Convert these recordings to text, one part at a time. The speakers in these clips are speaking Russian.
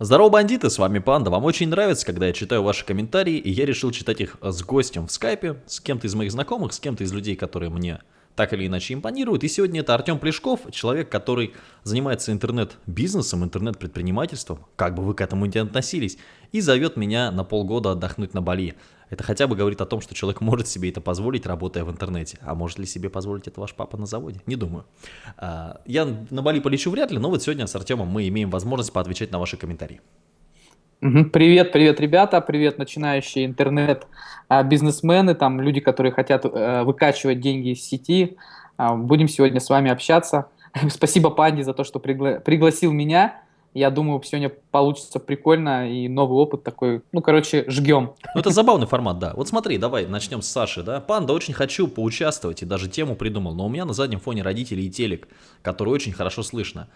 Здорово, бандиты, с вами Панда. Вам очень нравится, когда я читаю ваши комментарии, и я решил читать их с гостем в скайпе, с кем-то из моих знакомых, с кем-то из людей, которые мне так или иначе импонируют. И сегодня это Артем Плешков, человек, который занимается интернет-бизнесом, интернет-предпринимательством, как бы вы к этому не относились, и зовет меня на полгода отдохнуть на Бали. Это хотя бы говорит о том, что человек может себе это позволить, работая в интернете. А может ли себе позволить это ваш папа на заводе? Не думаю. А, я на Бали полечу вряд ли, но вот сегодня с Артемом мы имеем возможность поотвечать на ваши комментарии. Привет, привет, ребята, привет, начинающие интернет-бизнесмены, там люди, которые хотят э, выкачивать деньги из сети. А, будем сегодня с вами общаться. Спасибо Панди за то, что пригла пригласил меня. Я думаю, сегодня получится прикольно и новый опыт такой. Ну, короче, жгем. Ну, это забавный формат, да. Вот смотри, давай начнем с Саши, да. Панда, очень хочу поучаствовать и даже тему придумал, но у меня на заднем фоне родители и телек, который очень хорошо слышно.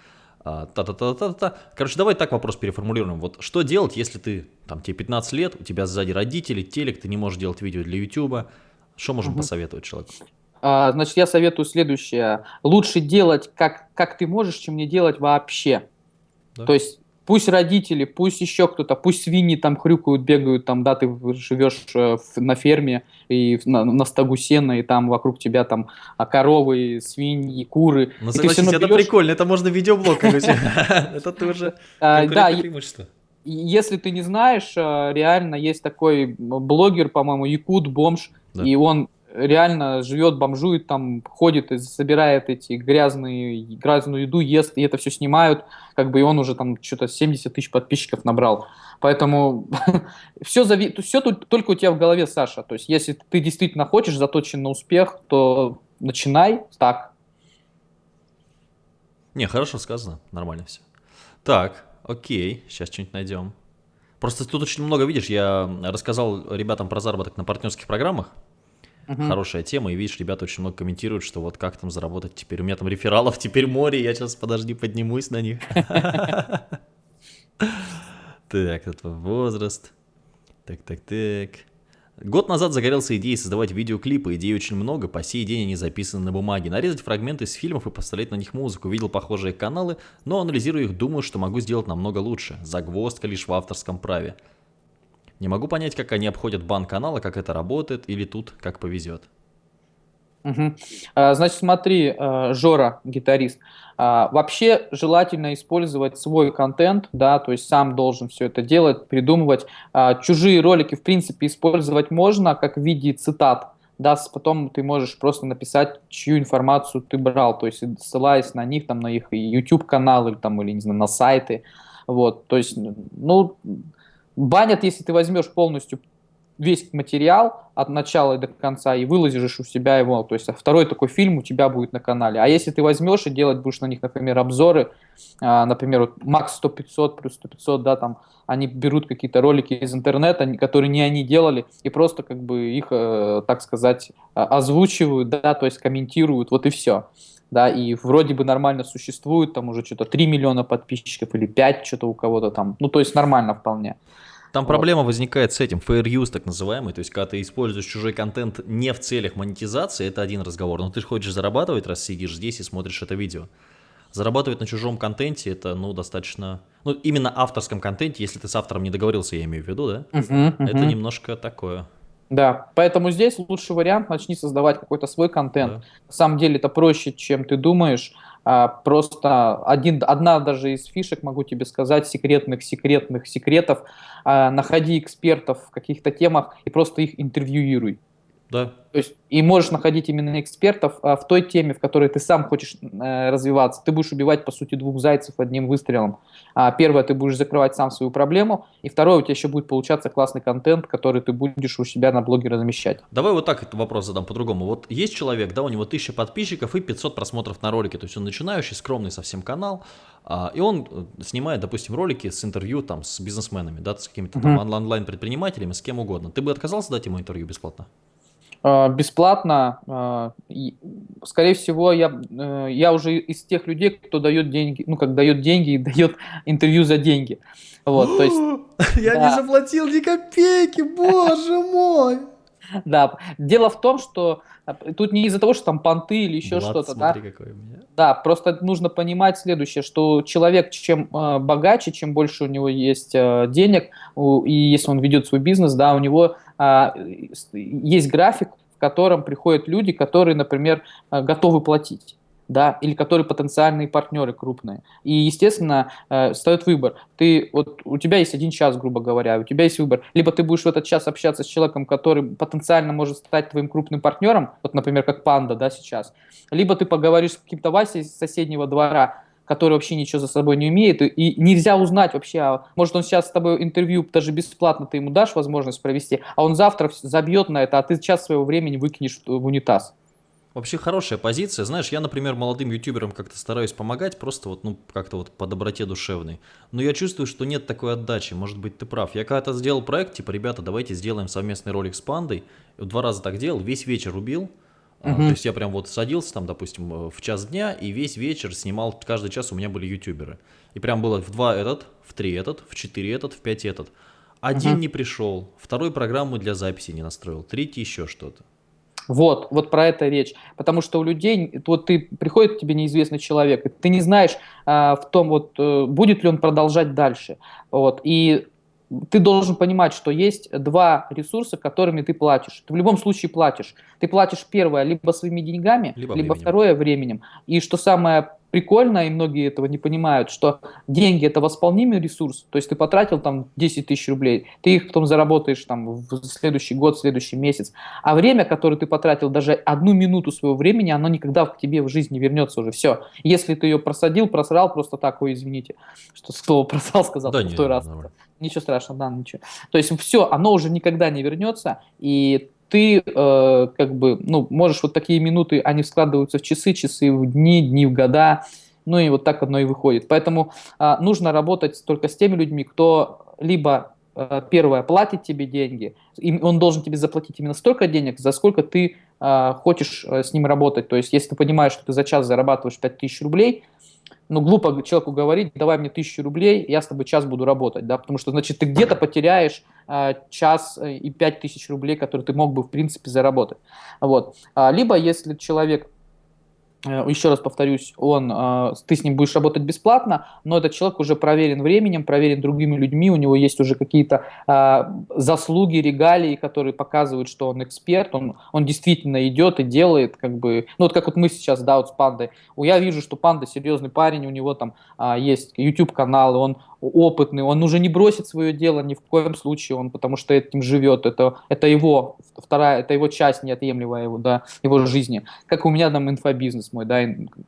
А, та-та-та-та-та. Короче, давай так вопрос переформулируем. Вот что делать, если ты, там, тебе 15 лет, у тебя сзади родители, телек, ты не можешь делать видео для YouTube. Что можем угу. посоветовать человеку? А, значит, я советую следующее. Лучше делать, как, как ты можешь, чем не делать вообще. Да. То есть пусть родители, пусть еще кто-то, пусть свиньи там хрюкают, бегают, там, да, ты живешь э, на ферме и на, на стогу сена, и там вокруг тебя там а, коровы, свиньи, куры. Ну, согласись, это прикольно, это можно видеоблог. Это тоже а, преимущество. Если ты не знаешь, э, реально есть такой блогер, по-моему, Якут Бомж, и он реально живет, бомжует, там ходит и собирает эти грязные, грязную еду, ест, и это все снимают, как бы и он уже там что-то 70 тысяч подписчиков набрал. Поэтому все, зави... все тут только у тебя в голове, Саша. То есть если ты действительно хочешь, заточен на успех, то начинай так. Не, хорошо сказано, нормально все. Так, окей, сейчас что-нибудь найдем. Просто тут очень много, видишь, я рассказал ребятам про заработок на партнерских программах, Угу. Хорошая тема, и видишь, ребята очень много комментируют, что вот как там заработать теперь. У меня там рефералов теперь море, я сейчас, подожди, поднимусь на них. Так, это возраст. Так, так, так. Год назад загорелся идеей создавать видеоклипы, идей очень много, по сей день они записаны на бумаге. Нарезать фрагменты из фильмов и поставлять на них музыку. Видел похожие каналы, но анализируя их, думаю, что могу сделать намного лучше. Загвоздка лишь в авторском праве. Не могу понять, как они обходят бан канала, как это работает, или тут как повезет. Угу. А, значит, смотри, э, Жора, гитарист, а, вообще желательно использовать свой контент, да, то есть сам должен все это делать, придумывать. А, чужие ролики, в принципе, использовать можно как в виде цитат, да, потом ты можешь просто написать, чью информацию ты брал, то есть ссылаясь на них, там, на их YouTube канал или там, или, не знаю, на сайты, вот, то есть, ну, Банят, если ты возьмешь полностью весь материал от начала до конца и выложишь у себя его, то есть второй такой фильм у тебя будет на канале. А если ты возьмешь и делать будешь на них, например, обзоры, а, например, вот Max 100 500 плюс 100 500, да, там они берут какие-то ролики из интернета, которые не они делали, и просто как бы их, э, так сказать, озвучивают, да, то есть комментируют, вот и все да, и вроде бы нормально существует, там уже что-то 3 миллиона подписчиков или 5, что-то у кого-то там, ну, то есть нормально вполне. Там вот. проблема возникает с этим, fair use так называемый, то есть когда ты используешь чужой контент не в целях монетизации, это один разговор, но ты хочешь зарабатывать, раз сидишь здесь и смотришь это видео. Зарабатывать на чужом контенте это, ну, достаточно, ну, именно авторском контенте, если ты с автором не договорился, я имею в виду, да, uh -huh, uh -huh. это немножко такое. Да, поэтому здесь лучший вариант начни создавать какой-то свой контент. Да. На самом деле это проще, чем ты думаешь. А, просто один, одна даже из фишек, могу тебе сказать, секретных, секретных секретов. А, находи экспертов в каких-то темах и просто их интервьюируй. Да. То есть, и можешь находить именно экспертов а, в той теме, в которой ты сам хочешь э, развиваться. Ты будешь убивать, по сути, двух зайцев одним выстрелом. А, первое, ты будешь закрывать сам свою проблему. И второе, у тебя еще будет получаться классный контент, который ты будешь у себя на блоге размещать. Давай вот так этот вопрос задам по-другому. Вот есть человек, да, у него 1000 подписчиков и 500 просмотров на ролике. То есть он начинающий, скромный совсем канал. А, и он э, снимает, допустим, ролики с интервью там с бизнесменами, да, с какими-то там онлайн-предпринимателями, с кем угодно. Ты бы отказался дать ему интервью бесплатно? А, бесплатно. А, скорее всего, я, э, я уже из тех людей, кто дает деньги, ну, как дает деньги и дает интервью за деньги. Вот, то есть, я да. не заплатил ни копейки, боже мой! Да, дело в том, что э, тут не из-за того, что там понты или еще что-то, да? какой у меня. Да, просто нужно понимать следующее, что человек чем э, богаче, чем больше у него есть э, денег, у, и если он ведет свой бизнес, да, у него э, есть график, в котором приходят люди, которые, например, э, готовы платить да, или которые потенциальные партнеры крупные. И, естественно, э, встает выбор. Ты, вот, у тебя есть один час, грубо говоря, у тебя есть выбор. Либо ты будешь в этот час общаться с человеком, который потенциально может стать твоим крупным партнером, вот, например, как Панда, да, сейчас. Либо ты поговоришь с каким-то Васей из соседнего двора, который вообще ничего за собой не умеет, и нельзя узнать вообще, а может он сейчас с тобой интервью даже бесплатно ты ему дашь возможность провести, а он завтра забьет на это, а ты час своего времени выкинешь в унитаз. Вообще хорошая позиция. Знаешь, я, например, молодым ютуберам как-то стараюсь помогать, просто вот, ну, как-то вот по доброте душевной. Но я чувствую, что нет такой отдачи. Может быть, ты прав. Я когда-то сделал проект, типа, ребята, давайте сделаем совместный ролик с пандой. Два раза так делал, весь вечер убил. Uh-huh. То есть я прям вот садился там, допустим, э, в час дня, и весь вечер снимал, каждый час у меня были ютуберы. И прям было в два этот, в три этот, в четыре этот, в пять этот. Один uh-huh. не пришел, второй программу для записи не настроил, третий еще что-то. Вот, вот про это речь. Потому что у людей, вот ты приходит к тебе неизвестный человек, и ты не знаешь а, в том, вот, э, будет ли он продолжать дальше. Вот, и ты должен понимать, что есть два ресурса, которыми ты платишь. Ты в любом случае платишь. Ты платишь первое либо своими деньгами, либо, либо второе временем. И что самое прикольно, и многие этого не понимают, что деньги это восполнимый ресурс, то есть ты потратил там 10 тысяч рублей, ты их потом заработаешь там в следующий год, в следующий месяц, а время, которое ты потратил, даже одну минуту своего времени, оно никогда к тебе в жизни не вернется уже, все. Если ты ее просадил, просрал, просто так, ой, извините, что слово просрал сказал да, в той раз. Ничего страшного, да, ничего. То есть все, оно уже никогда не вернется, и ты э, как бы, ну, можешь вот такие минуты, они складываются в часы, часы в дни, дни в года, ну и вот так одно и выходит. Поэтому э, нужно работать только с теми людьми, кто либо э, первое платит тебе деньги, и он должен тебе заплатить именно столько денег, за сколько ты э, хочешь э, с ним работать. То есть, если ты понимаешь, что ты за час зарабатываешь 5000 рублей, ну, глупо человеку говорить, давай мне тысячу рублей, я с тобой час буду работать, да, потому что, значит, ты где-то потеряешь э, час и пять тысяч рублей, которые ты мог бы, в принципе, заработать. Вот. А, либо, если человек еще раз повторюсь, он, э, ты с ним будешь работать бесплатно, но этот человек уже проверен временем, проверен другими людьми, у него есть уже какие-то э, заслуги, регалии, которые показывают, что он эксперт, он, он действительно идет и делает, как бы, ну вот как вот мы сейчас, да, вот с Пандой, я вижу, что Панда серьезный парень, у него там есть YouTube-канал, он опытный, он уже не бросит свое дело ни в коем случае, он потому что этим живет, это, это его вторая, это его часть неотъемлемая его, да, его жизни. Как у меня там инфобизнес мой, да,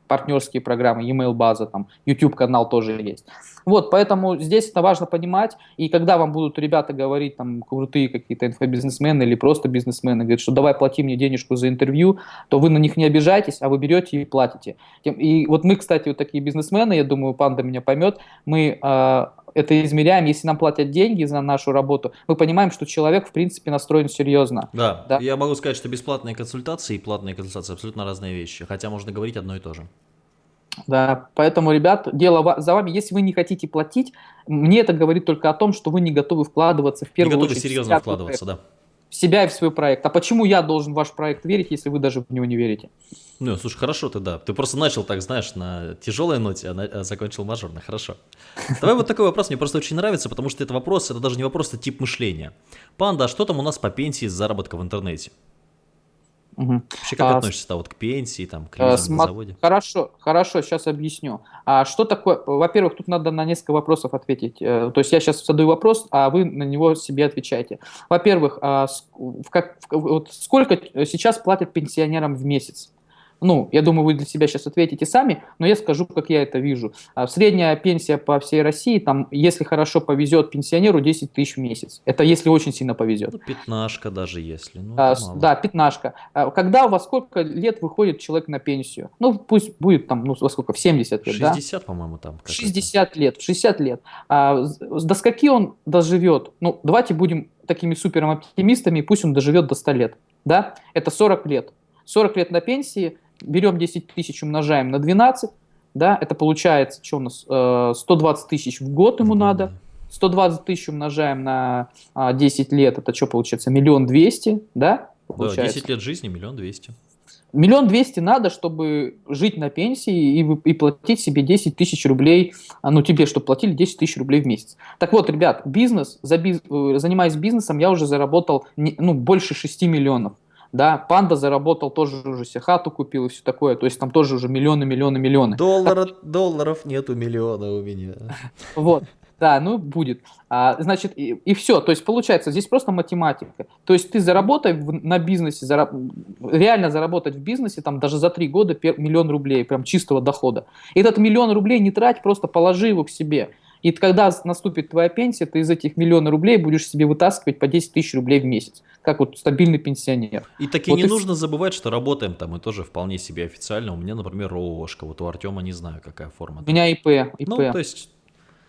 партнерские программы, email база, там, YouTube канал тоже есть. Вот, поэтому здесь это важно понимать, и когда вам будут ребята говорить, там, крутые какие-то инфобизнесмены или просто бизнесмены, говорят, что давай плати мне денежку за интервью, то вы на них не обижайтесь, а вы берете и платите. И вот мы, кстати, вот такие бизнесмены, я думаю, Панда меня поймет, мы э, это измеряем, если нам платят деньги за нашу работу, мы понимаем, что человек, в принципе, настроен серьезно. Да, да? я могу сказать, что бесплатные консультации и платные консультации абсолютно разные вещи, хотя можно говорить одно и то же. Да, поэтому, ребят, дело за вами. Если вы не хотите платить, мне это говорит только о том, что вы не готовы вкладываться в первую не готовы очередь. серьезно вкладываться, да. В себя и в свой проект. А почему я должен в ваш проект верить, если вы даже в него не верите? Ну, слушай, хорошо ты, да. Ты просто начал так, знаешь, на тяжелой ноте, а, на, а закончил мажорно. Хорошо. Давай вот такой вопрос, мне просто очень нравится, потому что это вопрос, это даже не вопрос, это тип мышления. Панда, а что там у нас по пенсии с заработка в интернете? Угу. Вообще как а, относишься вот к пенсии, там, к лизинг см- на заводе? Хорошо, хорошо, сейчас объясню. А что такое, во-первых, тут надо на несколько вопросов ответить. Э, то есть я сейчас задаю вопрос, а вы на него себе отвечаете. Во-первых, а, в как, вот сколько сейчас платят пенсионерам в месяц? Ну, я думаю, вы для себя сейчас ответите сами, но я скажу, как я это вижу. А, средняя пенсия по всей России, там, если хорошо повезет пенсионеру, 10 тысяч в месяц. Это если очень сильно повезет. Ну, пятнашка даже если. Ну, а, да, пятнашка. А, когда, во сколько лет выходит человек на пенсию? Ну, пусть будет там, ну, во сколько, в 70 лет, 60, да? по-моему, там. 60 лет, 60 лет. А, до скольки он доживет? Ну, давайте будем такими супер оптимистами, пусть он доживет до 100 лет. Да? Это 40 лет. 40 лет на пенсии, берем 10 тысяч, умножаем на 12, да, это получается, что у нас, 120 э, тысяч в год ему надо, 120 тысяч умножаем на 10 а, лет, это что получается, миллион двести, да, получается. Да, 10 лет жизни, миллион двести. Миллион двести надо, чтобы жить на пенсии и, и платить себе 10 тысяч рублей, а, ну тебе, чтобы платили 10 тысяч рублей в месяц. Так вот, ребят, бизнес, за биз, э, занимаясь бизнесом, я уже заработал ну, больше 6 миллионов. Да, Панда заработал тоже уже себе хату купил и все такое, то есть там тоже уже миллионы, миллионы, миллионы. Долларов, так... долларов нету миллиона у меня. Вот. Да, ну будет. А, значит, и, и все. То есть получается, здесь просто математика. То есть ты заработай в, на бизнесе, зараб, реально заработать в бизнесе там даже за три года пер, миллион рублей, прям чистого дохода. Этот миллион рублей не трать, просто положи его к себе. И когда наступит твоя пенсия, ты из этих миллиона рублей будешь себе вытаскивать по 10 тысяч рублей в месяц, как вот стабильный пенсионер. И таки вот не и... нужно забывать, что работаем там мы тоже вполне себе официально. У меня, например, РООшка, вот у Артема не знаю, какая форма. У меня ИП. ИП. Ну, то есть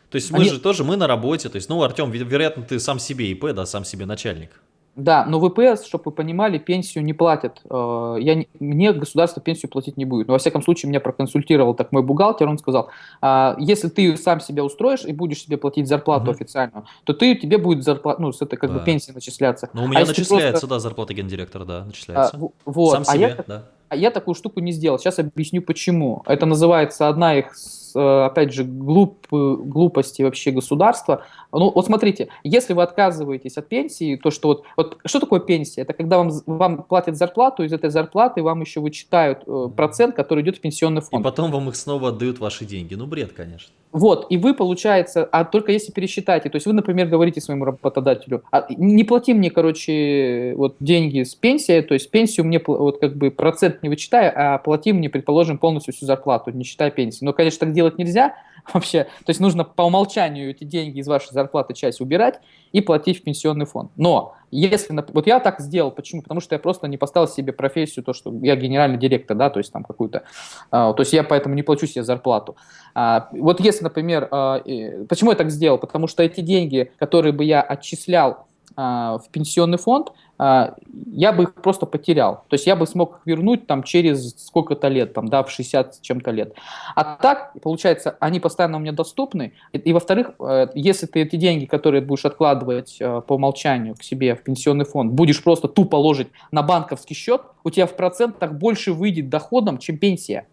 то есть мы Они... же тоже, мы на работе, то есть, ну, Артем, вероятно, ты сам себе ИП, да, сам себе начальник. Да, но ВПС, чтобы вы понимали, пенсию не платят. Э, я, мне государство пенсию платить не будет. Но, во всяком случае, меня проконсультировал так мой бухгалтер, он сказал, «А, если ты сам себя устроишь и будешь себе платить зарплату угу. официальную, то ты, тебе будет зарплата, ну, с этой как да. бы пенсия начисляться. Ну, у меня а начисляется, просто... да, зарплата гендиректора, да, начисляется. А, вот. Сам себе, а я, да. А я такую штуку не сделал. Сейчас объясню почему. Это называется одна их, опять же, глуп, глупости вообще государства. Ну, вот смотрите, если вы отказываетесь от пенсии, то что вот, вот что такое пенсия? Это когда вам, вам платят зарплату, из этой зарплаты вам еще вычитают э, процент, который идет в пенсионный фонд. И потом вам их снова отдают ваши деньги. Ну, бред, конечно. Вот, и вы, получается, а только если пересчитаете, то есть вы, например, говорите своему работодателю, а, не плати мне, короче, вот деньги с пенсии, то есть пенсию мне, вот как бы процент не вычитай, а плати мне, предположим, полностью всю зарплату, не считая пенсии. Но, конечно, так делать нельзя, вообще. То есть нужно по умолчанию эти деньги из вашей зарплаты часть убирать и платить в пенсионный фонд. Но если, вот я так сделал, почему? Потому что я просто не поставил себе профессию, то, что я генеральный директор, да, то есть там какую-то, а, то есть я поэтому не плачу себе зарплату. А, вот если, например, а, почему я так сделал? Потому что эти деньги, которые бы я отчислял в пенсионный фонд, а, я бы их просто потерял. То есть я бы смог их вернуть там через сколько-то лет, там, да, в 60 чем-то лет. А так, получается, они постоянно у меня доступны. И, и во-вторых, э, если ты эти деньги, которые будешь откладывать э, по умолчанию к себе в пенсионный фонд, будешь просто тупо ложить на банковский счет, у тебя в процентах больше выйдет доходом, чем пенсия.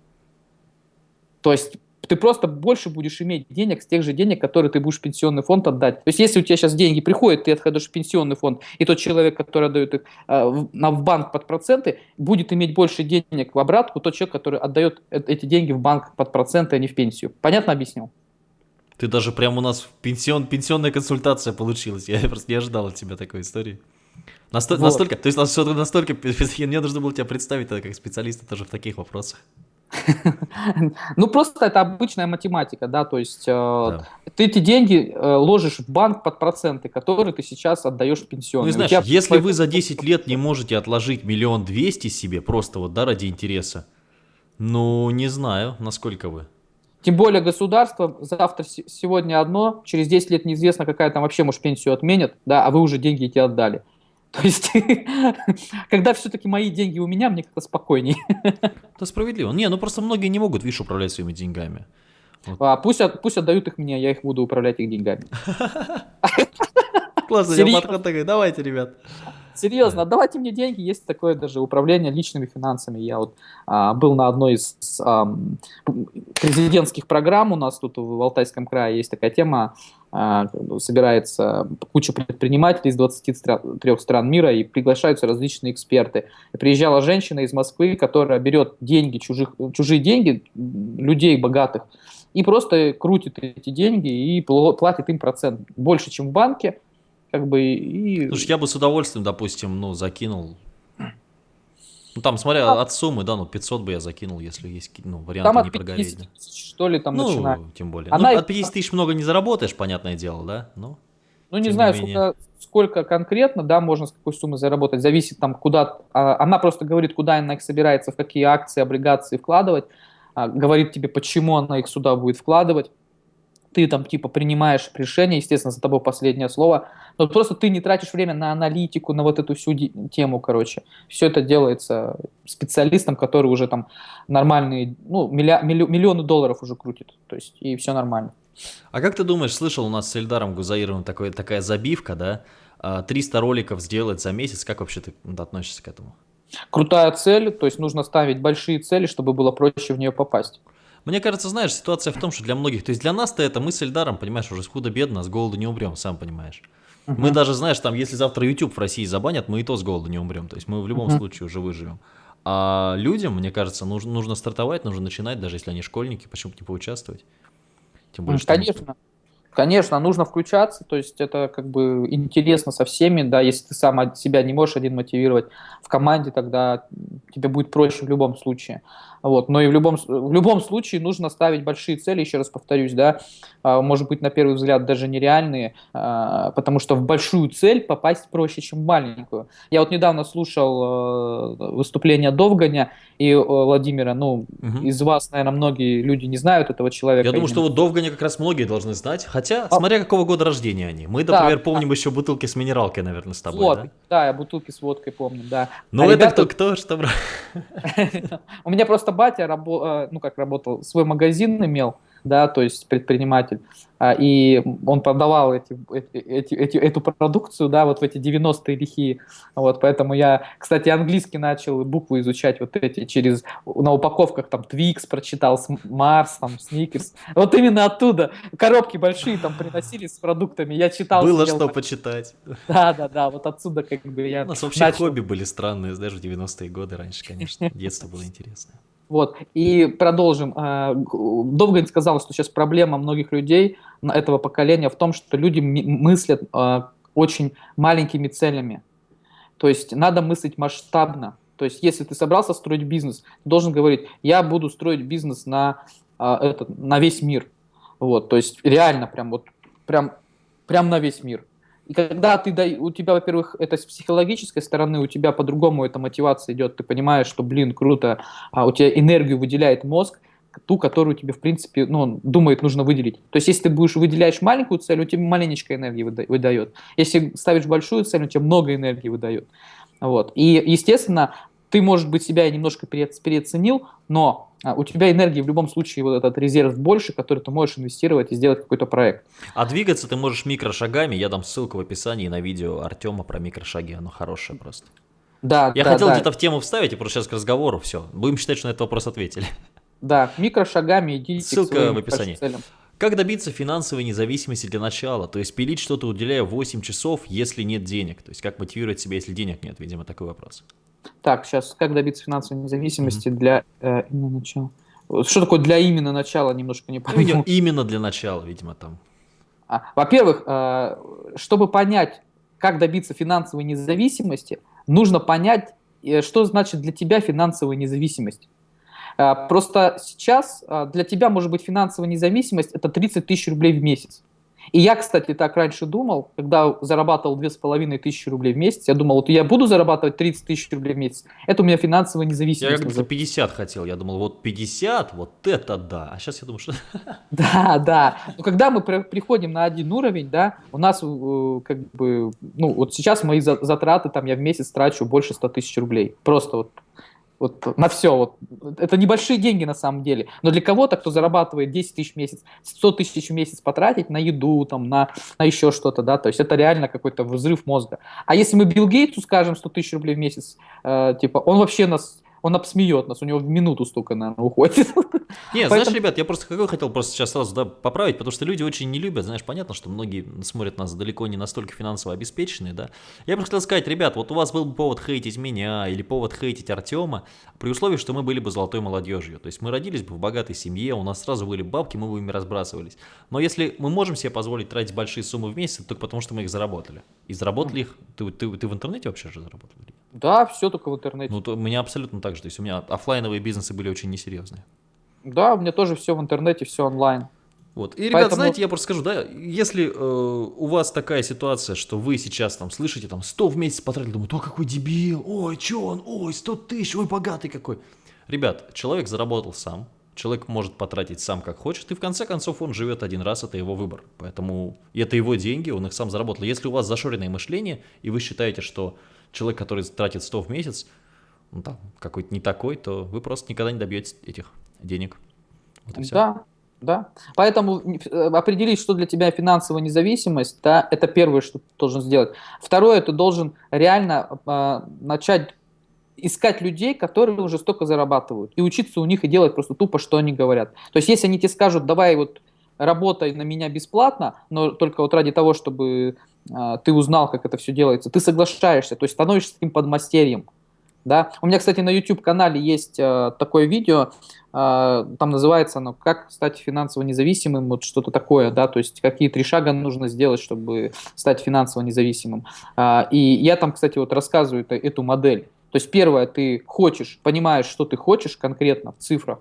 То есть ты просто больше будешь иметь денег с тех же денег, которые ты будешь в пенсионный фонд отдать. То есть если у тебя сейчас деньги приходят, ты отходишь в пенсионный фонд, и тот человек, который отдает их э, в, на, в банк под проценты, будет иметь больше денег в обратку, тот человек, который отдает э, эти деньги в банк под проценты, а не в пенсию. Понятно объяснил? Ты даже прямо у нас пенсион, пенсионная консультация получилась. Я просто не ожидал от тебя такой истории. Насто, вот. Настолько, то есть настолько, настолько, мне нужно было тебя представить как специалиста тоже в таких вопросах. Ну, просто это обычная математика, да, то есть э, ты эти деньги э, ложишь в банк под проценты, которые ты сейчас отдаешь в пенсионный. Ну, знаешь, если вы за 10 лет не можете отложить миллион двести себе, просто вот, да, ради интереса, ну, не знаю, насколько вы. Тем более государство завтра, сегодня одно, через 10 лет неизвестно, какая там вообще, может, пенсию отменят, да, а вы уже деньги эти отдали. То есть, когда все-таки мои деньги у меня, мне как-то спокойнее. Это справедливо. Не, ну просто многие не могут, видишь, управлять своими деньгами. Вот. А, пусть, пусть отдают их мне, я их буду управлять их деньгами. Классно, я подход такой, давайте, ребят. Серьезно, отдавайте мне деньги, есть такое даже управление личными финансами. Я вот а, был на одной из а, президентских программ у нас тут в Алтайском крае, есть такая тема, собирается куча предпринимателей из 23 стран мира и приглашаются различные эксперты. Приезжала женщина из Москвы, которая берет деньги, чужих, чужие деньги, людей богатых, и просто крутит эти деньги и платит им процент больше, чем в банке, как бы и... Слушай, я бы с удовольствием, допустим, ну, закинул ну там, смотря а, от суммы, да, ну 500 бы я закинул, если есть ну, варианты там не прогореть. Да. что ли, там ну, начинает. тем более. Она... Ну, от 50 тысяч много не заработаешь, понятное дело, да? Но, ну, не знаю, не сколько, сколько конкретно, да, можно с какой суммы заработать. Зависит там, куда... А, она просто говорит, куда она их собирается, в какие акции, облигации вкладывать. А, говорит тебе, почему она их сюда будет вкладывать ты там типа принимаешь решение, естественно, за тобой последнее слово, но просто ты не тратишь время на аналитику, на вот эту всю тему, короче. Все это делается специалистом, который уже там нормальные, ну, милля, миллионы долларов уже крутит, то есть и все нормально. А как ты думаешь, слышал у нас с Эльдаром Гузаировым такой, такая забивка, да? 300 роликов сделать за месяц, как вообще ты относишься к этому? Крутая цель, то есть нужно ставить большие цели, чтобы было проще в нее попасть. Мне кажется, знаешь, ситуация в том, что для многих, то есть для нас-то это мысль даром, понимаешь, уже худо-бедно, с голоду не умрем, сам понимаешь. Uh-huh. Мы даже, знаешь, там, если завтра YouTube в России забанят, мы и то с голоду не умрем, то есть мы в любом uh-huh. случае уже выживем. А людям, мне кажется, нужно, нужно стартовать, нужно начинать, даже если они школьники, почему-то не поучаствовать. Тем более, Конечно. Что... Конечно, нужно включаться, то есть это как бы интересно со всеми, да, если ты сам себя не можешь один мотивировать в команде, тогда тебе будет проще в любом случае. Вот. Но и в любом, в любом случае нужно ставить большие цели, еще раз повторюсь, да, а, может быть, на первый взгляд даже нереальные, а, потому что в большую цель попасть проще, чем в маленькую. Я вот недавно слушал э, выступление Довганя и э, Владимира, ну, угу. из вас, наверное, многие люди не знают этого человека. Я думаю, что вот Довганя как раз многие должны знать, хотя, а... смотря какого года рождения они. Мы, например, да, помним да. еще бутылки с минералкой, наверное, с тобой, вот, да? да, я бутылки с водкой помню, да. Ну, а это ребята... кто, кто, что... У меня просто батя, рабо... Э, ну, как работал, свой магазин имел, да, то есть предприниматель. А, и он продавал эти, эти, эти, эту продукцию, да, вот в эти 90-е лихие, вот, поэтому я, кстати, английский начал буквы изучать вот эти через, на упаковках там Twix прочитал, Марс, там, Сникерс, вот именно оттуда, коробки большие там приносили с продуктами, я читал. Было что так. почитать. Да, да, да, вот отсюда как бы я У нас вообще начал... хобби были странные, знаешь, в 90-е годы раньше, конечно, детство было интересное. Вот, и продолжим. А, Довгань сказал, что сейчас проблема многих людей этого поколения в том, что люди мыслят а, очень маленькими целями. То есть надо мыслить масштабно. То есть если ты собрался строить бизнес, ты должен говорить, я буду строить бизнес на, а, этот, на весь мир. Вот, то есть реально прям вот прям, прям на весь мир. И когда ты, у тебя, во-первых, это с психологической стороны, у тебя по-другому эта мотивация идет, ты понимаешь, что, блин, круто, а у тебя энергию выделяет мозг, ту, которую тебе, в принципе, ну, он думает, нужно выделить. То есть, если ты будешь выделяешь маленькую цель, у тебя маленечко энергии выдает. Если ставишь большую цель, у тебя много энергии выдает. Вот. И, естественно, ты, может быть, себя немножко переоценил, но а, у тебя энергии в любом случае вот этот резерв больше, который ты можешь инвестировать и сделать какой-то проект. А двигаться ты можешь микрошагами. Я дам ссылку в описании на видео Артема про микрошаги. Оно хорошее просто. Да, Я да, хотел да. где-то в тему вставить, и просто сейчас к разговору все. Будем считать, что на этот вопрос ответили. Да, микрошагами идите Ссылка в описании. Целям. Как добиться финансовой независимости для начала? То есть пилить что-то, уделяя 8 часов, если нет денег. То есть как мотивировать себя, если денег нет? Видимо, такой вопрос. Так, сейчас, как добиться финансовой независимости mm-hmm. для э, именно начала? Что такое для именно начала, немножко не пойму. Ну, именно для начала, видимо, там. А, во-первых, э, чтобы понять, как добиться финансовой независимости, нужно понять, э, что значит для тебя финансовая независимость. Э, просто сейчас э, для тебя может быть финансовая независимость – это 30 тысяч рублей в месяц. И я, кстати, так раньше думал, когда зарабатывал 2500 рублей в месяц, я думал, вот я буду зарабатывать 30 тысяч рублей в месяц, это у меня финансовая независимость. Я как-то 50 хотел, я думал, вот 50, вот это да, а сейчас я думаю, что... Да, да, но когда мы приходим на один уровень, да, у нас э, как бы, ну вот сейчас мои затраты, там я в месяц трачу больше 100 тысяч рублей, просто вот вот на все. Вот. Это небольшие деньги на самом деле. Но для кого-то, кто зарабатывает 10 тысяч в месяц, 100 тысяч в месяц потратить на еду, там, на, на еще что-то, да, то есть это реально какой-то взрыв мозга. А если мы Билл Гейтсу скажем 100 тысяч рублей в месяц, э, типа, он вообще нас он обсмеет нас, у него в минуту столько, наверное, уходит. Не, знаешь, ребят, я просто какой хотел просто сейчас сразу да, поправить, потому что люди очень не любят, знаешь, понятно, что многие смотрят нас далеко не настолько финансово обеспеченные, да. Я просто хотел сказать, ребят, вот у вас был бы повод хейтить меня или повод хейтить Артема, при условии, что мы были бы золотой молодежью. То есть мы родились бы в богатой семье, у нас сразу были бабки, мы бы ими разбрасывались. Но если мы можем себе позволить тратить большие суммы в месяц, только потому что мы их заработали. И заработали их, ты, ты, ты в интернете вообще же заработал? Да, все только в интернете. Ну, то, у меня абсолютно так же. То есть у меня офлайновые бизнесы были очень несерьезные. Да, у меня тоже все в интернете, все онлайн. Вот. И, ребят, Поэтому... знаете, я просто скажу, да, если э, у вас такая ситуация, что вы сейчас там слышите, там, 100 в месяц потратили, думаете, о, какой дебил, ой, что он, ой, 100 тысяч, ой, богатый какой. Ребят, человек заработал сам, человек может потратить сам как хочет, и в конце концов он живет один раз, это его выбор. Поэтому это его деньги, он их сам заработал. Если у вас зашоренное мышление, и вы считаете, что человек, который тратит 100 в месяц, ну, там, какой-то не такой, то вы просто никогда не добьетесь этих денег. Вот да, Да. Поэтому э, определить, что для тебя финансовая независимость, да, это первое, что ты должен сделать. Второе, ты должен реально э, начать искать людей, которые уже столько зарабатывают, и учиться у них и делать просто тупо, что они говорят. То есть, если они тебе скажут, давай вот работай на меня бесплатно, но только вот ради того, чтобы ты узнал, как это все делается, ты соглашаешься, то есть становишься таким подмастерьем. Да? У меня, кстати, на YouTube-канале есть э, такое видео, э, там называется оно «Как стать финансово независимым», вот что-то такое, да, то есть какие три шага нужно сделать, чтобы стать финансово независимым. Э, и я там, кстати, вот рассказываю это, эту модель. То есть первое, ты хочешь, понимаешь, что ты хочешь конкретно в цифрах,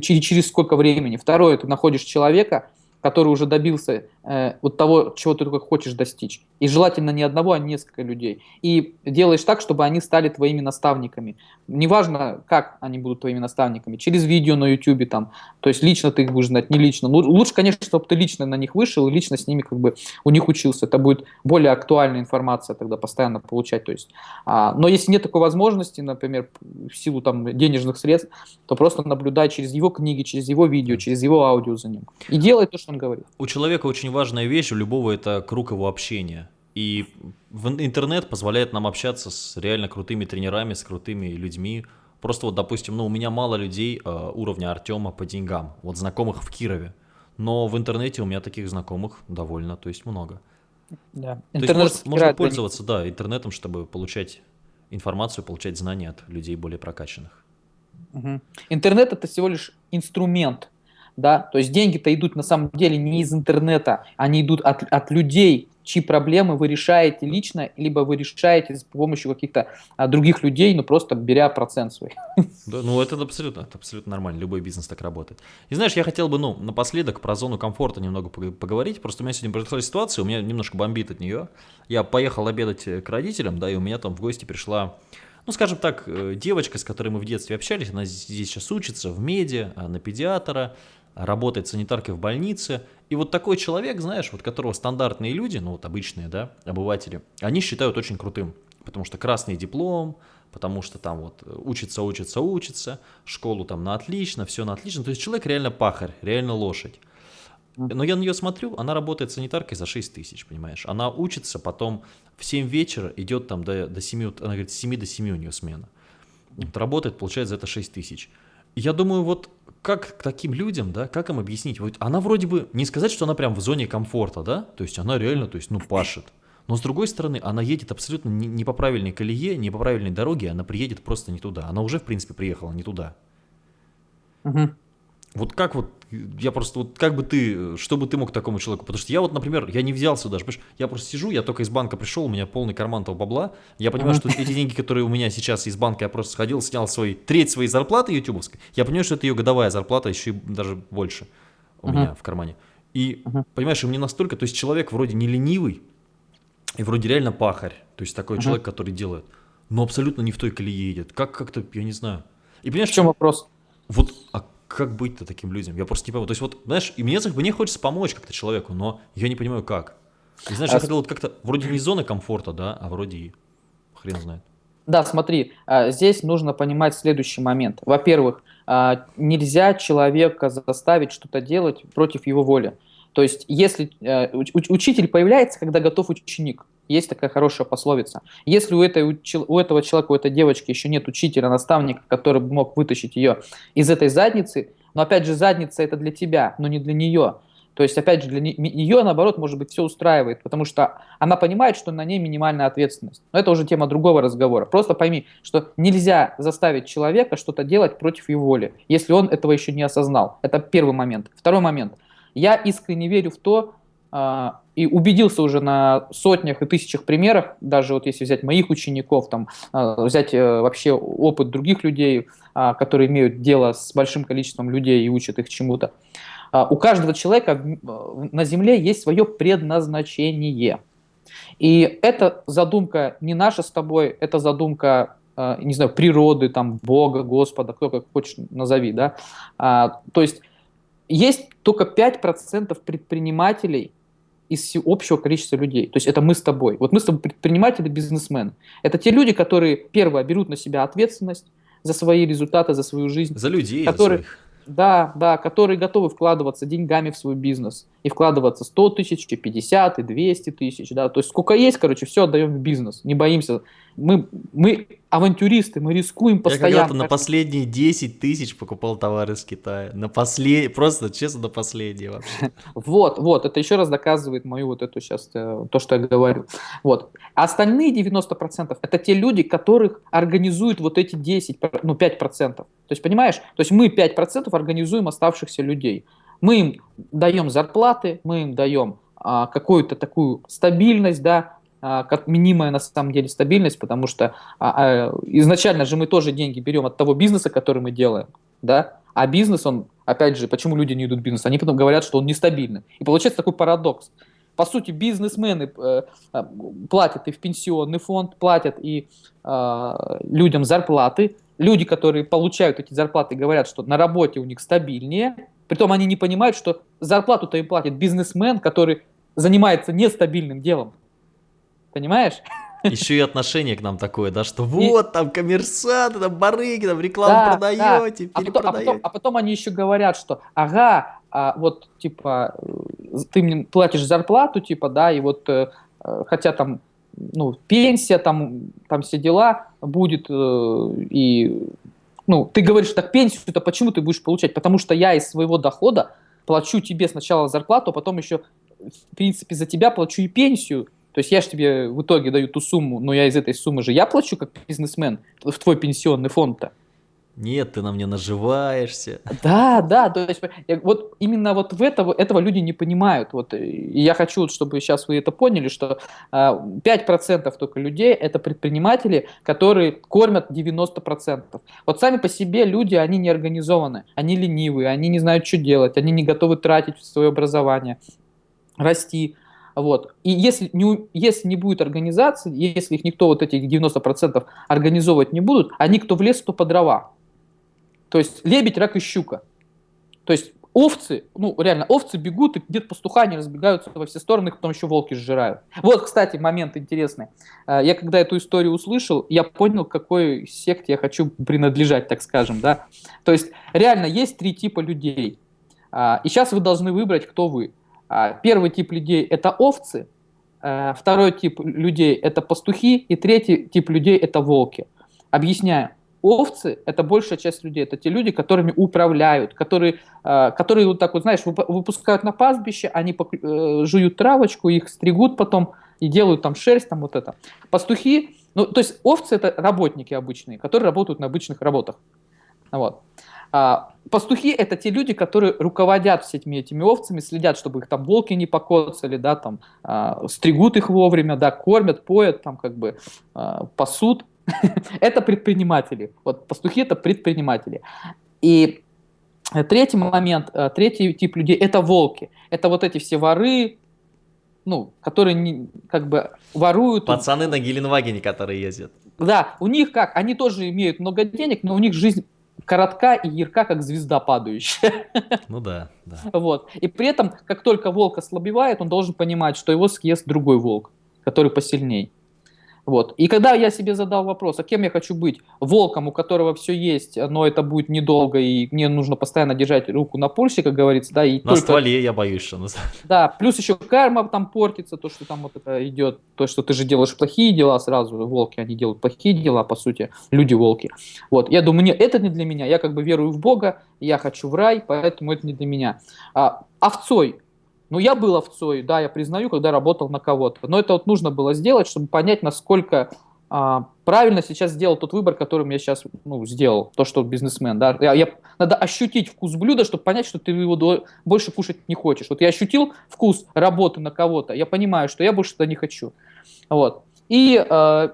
через сколько времени. Второе, ты находишь человека, который уже добился э, вот того, чего ты только хочешь достичь. И желательно не одного, а несколько людей. И делаешь так, чтобы они стали твоими наставниками. Неважно, как они будут твоими наставниками, через видео на YouTube, там, то есть лично ты их будешь знать, не лично. Лучше, конечно, чтобы ты лично на них вышел и лично с ними как бы у них учился. Это будет более актуальная информация тогда постоянно получать. То есть, а, но если нет такой возможности, например, в силу там денежных средств, то просто наблюдай через его книги, через его видео, через его аудио за ним. И делай то, что он говорит. У человека очень важная вещь, у любого это круг его общения. И интернет позволяет нам общаться с реально крутыми тренерами, с крутыми людьми. Просто вот, допустим, ну, у меня мало людей э, уровня Артема по деньгам, вот знакомых в Кирове. Но в интернете у меня таких знакомых довольно, то есть много. Да. Интернет то есть можно, можно пользоваться, да, интернетом, чтобы получать информацию, получать знания от людей более прокачанных. Угу. Интернет это всего лишь инструмент, да, то есть деньги-то идут на самом деле не из интернета, они идут от, от людей, чьи проблемы вы решаете лично, либо вы решаете с помощью каких-то а, других людей, ну просто беря процент свой. Да, ну это абсолютно, это абсолютно нормально, любой бизнес так работает. И знаешь, я хотел бы, ну, напоследок про зону комфорта немного поговорить, просто у меня сегодня произошла ситуация, у меня немножко бомбит от нее. Я поехал обедать к родителям, да, и у меня там в гости пришла ну, скажем так, э, девочка, с которой мы в детстве общались, она здесь сейчас учится в меди, на педиатра, работает санитаркой в больнице. И вот такой человек, знаешь, вот которого стандартные люди, ну вот обычные, да, обыватели, они считают очень крутым. Потому что красный диплом, потому что там вот учится, учится, учится, школу там на отлично, все на отлично. То есть человек реально пахарь, реально лошадь. Но я на нее смотрю, она работает санитаркой за 6 тысяч, понимаешь? Она учится, потом в 7 вечера идет там до, до 7, она говорит, с 7 до 7 у нее смена. Вот работает, получает за это 6 тысяч. Я думаю, вот как к таким людям, да, как им объяснить? Вот она вроде бы, не сказать, что она прям в зоне комфорта, да, то есть она реально, то есть, ну, пашет. Но с другой стороны, она едет абсолютно не, не по правильной колее, не по правильной дороге, она приедет просто не туда. Она уже, в принципе, приехала не туда. Угу. Вот как вот, я просто, вот как бы ты, что бы ты мог такому человеку, потому что я вот, например, я не взялся даже, понимаешь, я просто сижу, я только из банка пришел, у меня полный карман того бабла, я понимаю, что эти деньги, которые у меня сейчас из банка, я просто сходил, снял свой, треть своей зарплаты ютубовской, я понимаю, что это ее годовая зарплата, еще и даже больше у меня в кармане. И, понимаешь, и мне настолько, то есть человек вроде не ленивый, и вроде реально пахарь, то есть такой человек, который делает, но абсолютно не в той колее едет, как как-то, я не знаю. И понимаешь, в чем вопрос? Вот, а как быть-то таким людям? Я просто не понимаю. То есть вот, знаешь, и мне, мне хочется помочь как-то человеку, но я не понимаю, как. И знаешь, а... я хотел вот как-то, вроде не зоны комфорта, да, а вроде и хрен знает. Да, смотри, а, здесь нужно понимать следующий момент. Во-первых, а, нельзя человека заставить что-то делать против его воли. То есть, если э, учитель появляется, когда готов ученик, есть такая хорошая пословица. Если у, этой, у этого человека, у этой девочки еще нет учителя, наставника, который бы мог вытащить ее из этой задницы, но опять же задница это для тебя, но не для нее. То есть, опять же, для нее, наоборот, может быть, все устраивает, потому что она понимает, что на ней минимальная ответственность. Но это уже тема другого разговора. Просто пойми, что нельзя заставить человека что-то делать против его воли, если он этого еще не осознал. Это первый момент. Второй момент. Я искренне верю в то, а, и убедился уже на сотнях и тысячах примерах, даже вот если взять моих учеников, там, а, взять э, вообще опыт других людей, а, которые имеют дело с большим количеством людей и учат их чему-то. У каждого человека на Земле есть свое предназначение. И эта задумка не наша с тобой, это задумка не знаю, природы, там, Бога, Господа, кто как хочешь назови, да. То есть есть только 5% предпринимателей из общего количества людей. То есть это мы с тобой. Вот мы с тобой предприниматели, бизнесмены. Это те люди, которые, первое, берут на себя ответственность за свои результаты, за свою жизнь. За людей, которые, за своих. Да, да, которые готовы вкладываться деньгами в свой бизнес. И вкладываться 100 тысяч, 50 и 200 тысяч, да. То есть сколько есть, короче, все отдаем в бизнес. Не боимся. Мы, мы авантюристы, мы рискуем постоянно. Я когда-то на последние 10 тысяч покупал товары из Китая. На послед... Просто, честно, на последние вообще. Вот, вот, это еще раз доказывает мою вот эту сейчас, э, то, что я говорю. Вот. А остальные 90% это те люди, которых организуют вот эти 10, ну 5%. То есть, понимаешь, то есть мы 5% организуем оставшихся людей. Мы им даем зарплаты, мы им даем а, какую-то такую стабильность, да, как минимая на самом деле стабильность, потому что а, а, изначально же мы тоже деньги берем от того бизнеса, который мы делаем, да, а бизнес, он, опять же, почему люди не идут в бизнес? Они потом говорят, что он нестабильный. И получается такой парадокс. По сути, бизнесмены э, э, платят и в пенсионный фонд, платят и людям зарплаты. Люди, которые получают эти зарплаты, говорят, что на работе у них стабильнее. Притом они не понимают, что зарплату-то им платит бизнесмен, который занимается нестабильным делом. Понимаешь? Еще и отношение к нам такое, да, что вот, и... там коммерсанты, там барыги, там рекламу да, продаете, да. А потом, а, потом, а потом они еще говорят, что ага, а вот, типа, э, ты мне платишь зарплату, типа, да, и вот, э, хотя там, ну, пенсия, там, там все дела будет, э, и, ну, ты говоришь, так пенсию-то почему ты будешь получать? Потому что я из своего дохода плачу тебе сначала зарплату, а потом еще, в принципе, за тебя плачу и пенсию, то есть я же тебе в итоге даю ту сумму, но я из этой суммы же я плачу как бизнесмен в твой пенсионный фонд-то. Нет, ты на мне наживаешься. Да, да, то есть вот именно вот в этого, этого люди не понимают. Вот, и я хочу, чтобы сейчас вы это поняли, что 5% а, только людей это предприниматели, которые кормят 90%. Вот сами по себе люди, они не организованы, они ленивые, они не знают, что делать, они не готовы тратить свое образование, расти. Вот. И если не, если не будет организации, если их никто вот этих 90% организовывать не будут, они кто в лес, то по дрова. То есть лебедь, рак и щука. То есть овцы, ну реально, овцы бегут, и где-то пастуха они разбегаются во все стороны, потом еще волки сжирают. Вот, кстати, момент интересный. Э, я когда эту историю услышал, я понял, какой секте я хочу принадлежать, так скажем, да. То есть реально есть три типа людей. А, и сейчас вы должны выбрать, кто вы. А, первый тип людей – это овцы, э, второй тип людей – это пастухи, и третий тип людей – это волки. Объясняю. Овцы – это большая часть людей, это те люди, которыми управляют, которые, э, которые вот так вот, знаешь, выпускают на пастбище, они э, жуют травочку, их стригут потом и делают там шерсть, там вот это. Пастухи, ну, то есть овцы – это работники обычные, которые работают на обычных работах. Вот. А, пастухи – это те люди, которые руководят всеми этими овцами, следят, чтобы их там волки не покоцали, да, там, а, стригут их вовремя, да, кормят, поят, там, как бы, а, пасут. это предприниматели. Вот пастухи – это предприниматели. И третий момент, третий тип людей – это волки. Это вот эти все воры, ну, которые не, как бы воруют. Пацаны на Геленвагене, которые ездят. Да, у них как, они тоже имеют много денег, но у них жизнь коротка и ярка, как звезда падающая. Ну да, да. Вот. И при этом, как только волк ослабевает, он должен понимать, что его съест другой волк, который посильней. Вот. И когда я себе задал вопрос, а кем я хочу быть? Волком, у которого все есть, но это будет недолго, и мне нужно постоянно держать руку на пульсе, как говорится. Да, и на только... стволе я боюсь, что... Да, плюс еще карма там портится, то, что там вот это идет, то, что ты же делаешь плохие дела сразу, волки, они делают плохие дела, по сути, люди-волки. Вот, я думаю, нет, это не для меня, я как бы верую в Бога, я хочу в рай, поэтому это не для меня. А, овцой, ну, я был овцой, да, я признаю, когда работал на кого-то. Но это вот нужно было сделать, чтобы понять, насколько а, правильно сейчас сделал тот выбор, которым я сейчас ну, сделал, то, что бизнесмен. Да. Я, я, надо ощутить вкус блюда, чтобы понять, что ты его до, больше кушать не хочешь. Вот я ощутил вкус работы на кого-то, я понимаю, что я больше это не хочу. Вот. И э,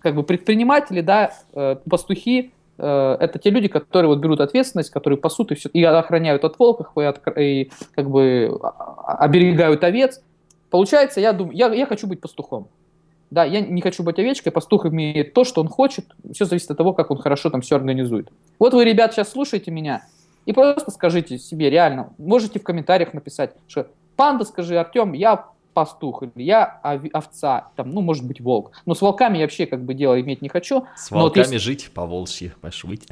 как бы предприниматели, да, э, пастухи, Э, это те люди, которые вот берут ответственность, которые пасут и, все, и охраняют от волков, и, от, и как бы а, а, оберегают овец. Получается, я думаю, я, я хочу быть пастухом. Да, я не хочу быть овечкой, пастух имеет то, что он хочет, все зависит от того, как он хорошо там все организует. Вот вы, ребят, сейчас слушаете меня, и просто скажите себе реально, можете в комментариях написать, что «Панда, скажи, Артем, я пастух, или я овца, там, ну, может быть, волк. Но с волками я вообще как бы дело иметь не хочу. С волками вот если... жить, по волчьи пошвыть.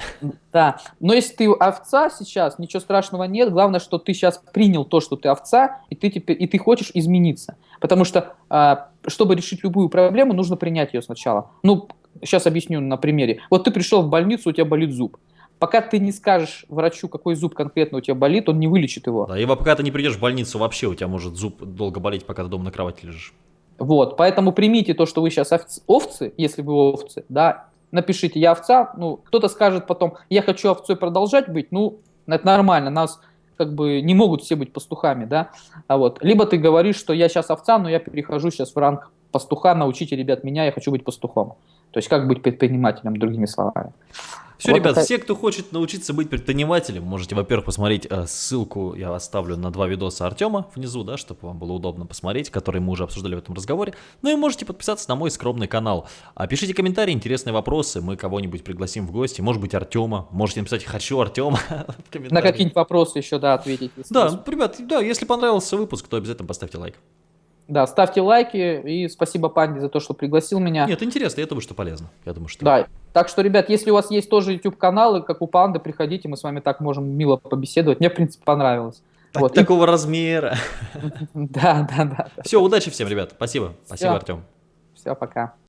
Да, но если ты овца сейчас, ничего страшного нет. Главное, что ты сейчас принял то, что ты овца, и ты, теперь, и ты хочешь измениться. Потому что, а, чтобы решить любую проблему, нужно принять ее сначала. Ну, сейчас объясню на примере. Вот ты пришел в больницу, у тебя болит зуб. Пока ты не скажешь врачу, какой зуб конкретно у тебя болит, он не вылечит его. Да, и пока ты не придешь в больницу, вообще у тебя может зуб долго болеть, пока ты дома на кровати лежишь. Вот, поэтому примите то, что вы сейчас овцы, если вы овцы, да, напишите «я овца», ну, кто-то скажет потом «я хочу овцой продолжать быть», ну, это нормально, нас как бы не могут все быть пастухами, да, а вот, либо ты говоришь, что я сейчас овца, но я перехожу сейчас в ранг пастуха, научите, ребят, меня, я хочу быть пастухом. То есть как быть предпринимателем, другими словами. Все, вот ребят, это... все, кто хочет научиться быть предпринимателем, можете, во-первых, посмотреть э, ссылку, я оставлю на два видоса Артема внизу, да, чтобы вам было удобно посмотреть, которые мы уже обсуждали в этом разговоре. Ну и можете подписаться на мой скромный канал. А пишите комментарии, интересные вопросы, мы кого-нибудь пригласим в гости, может быть Артема, можете написать «хочу Артема». На какие-нибудь вопросы еще, да, ответить. Да, ребят, да, если понравился выпуск, то обязательно поставьте лайк. Да, ставьте лайки и спасибо Панде за то, что пригласил меня. Нет, интересно, я думаю, что полезно. Я думаю, что... Да, так что, ребят, если у вас есть тоже YouTube-каналы, как у Панды, приходите, мы с вами так можем мило побеседовать. Мне, в принципе, понравилось. Так, вот. Такого размера. Да, да, да. Все, удачи всем, ребят. Спасибо. Спасибо, Артем. Все, пока.